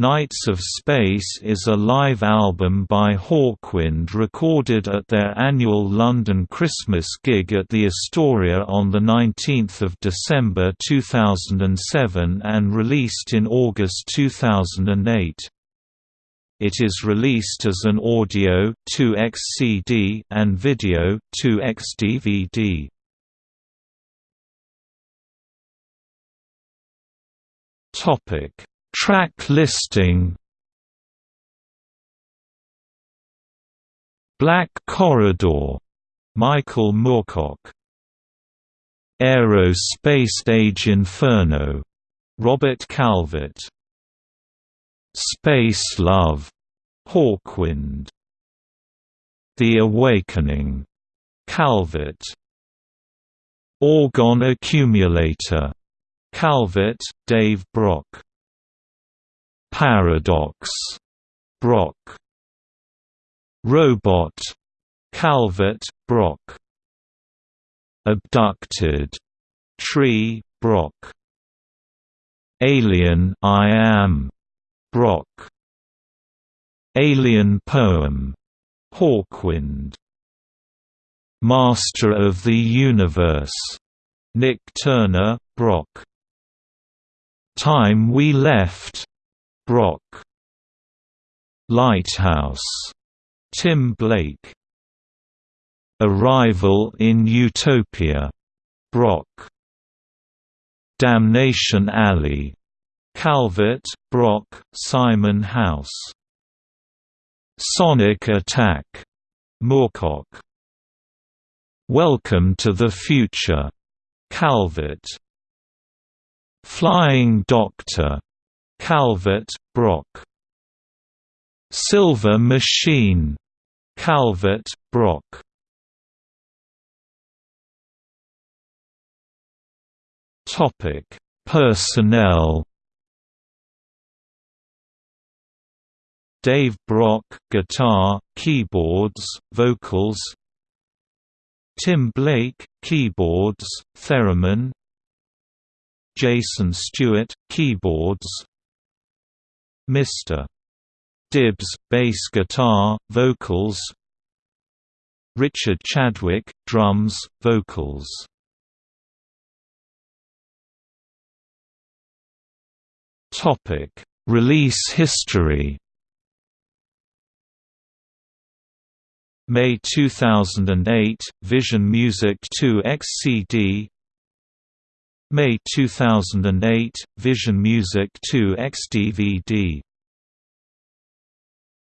Knights of Space is a live album by Hawkwind recorded at their annual London Christmas gig at the Astoria on 19 December 2007 and released in August 2008. It is released as an audio 2x CD and video 2x DVD. Topic Track listing Black Corridor, Michael Moorcock Aero-Space Age Inferno, Robert Calvert Space Love, Hawkwind The Awakening, Calvert Orgone Accumulator, Calvert, Dave Brock Paradox, Brock. Robot, Calvert, Brock. Abducted, Tree, Brock. Alien I Am, Brock. Alien Poem, Hawkwind. Master of the Universe, Nik Turner, Brock. Time We Left, Brock. Lighthouse. Tim Blake. Arrival in Utopia. Brock. Damnation Alley. Calvert, Brock, Simon House. Sonic Attack. Moorcock. Welcome to the Future. Calvert. Flying Doctor Calvert, Brock. Silver Machine. Calvert, Brock. Topic: Personnel. Dave Brock, guitar, keyboards, vocals. Tim Blake, keyboards, theremin. Jason Stuart, keyboards, Mr. Dibbs, bass guitar, vocals. Richard Chadwick, drums, vocals. Release history. May 2008, Vision Music 2 XCD May 2008, Vision Music 2 XDVD